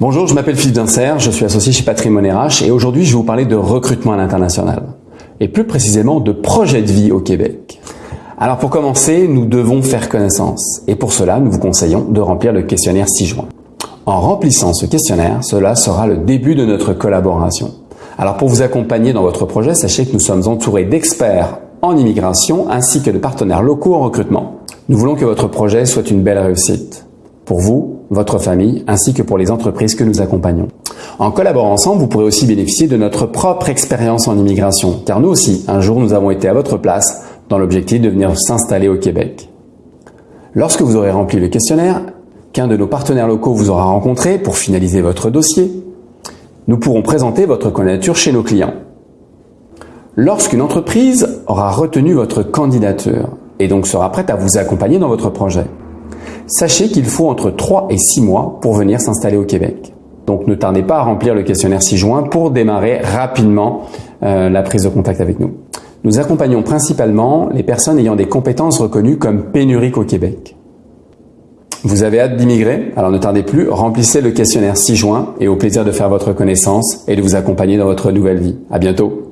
Bonjour, je m'appelle Philippe Dincer, je suis associé chez Patrimoine RH et aujourd'hui je vais vous parler de recrutement à l'international et plus précisément de projet de vie au Québec. Alors pour commencer, nous devons faire connaissance et pour cela, nous vous conseillons de remplir le questionnaire 6 juin. En remplissant ce questionnaire, cela sera le début de notre collaboration. Alors pour vous accompagner dans votre projet, sachez que nous sommes entourés d'experts en immigration ainsi que de partenaires locaux en recrutement. Nous voulons que votre projet soit une belle réussite pour vous, votre famille ainsi que pour les entreprises que nous accompagnons. En collaborant ensemble, vous pourrez aussi bénéficier de notre propre expérience en immigration car nous aussi, un jour, nous avons été à votre place dans l'objectif de venir s'installer au Québec. Lorsque vous aurez rempli le questionnaire, qu'un de nos partenaires locaux vous aura rencontré pour finaliser votre dossier, nous pourrons présenter votre candidature chez nos clients. Lorsqu'une entreprise aura retenu votre candidature et donc sera prête à vous accompagner dans votre projet, sachez qu'il faut entre 3 et 6 mois pour venir s'installer au Québec. Donc ne tardez pas à remplir le questionnaire 6 juin pour démarrer rapidement euh, la prise de contact avec nous. Nous accompagnons principalement les personnes ayant des compétences reconnues comme pénuriques au Québec. Vous avez hâte d'immigrer? Alors ne tardez plus, remplissez le questionnaire 6 juin et au plaisir de faire votre connaissance et de vous accompagner dans votre nouvelle vie. À bientôt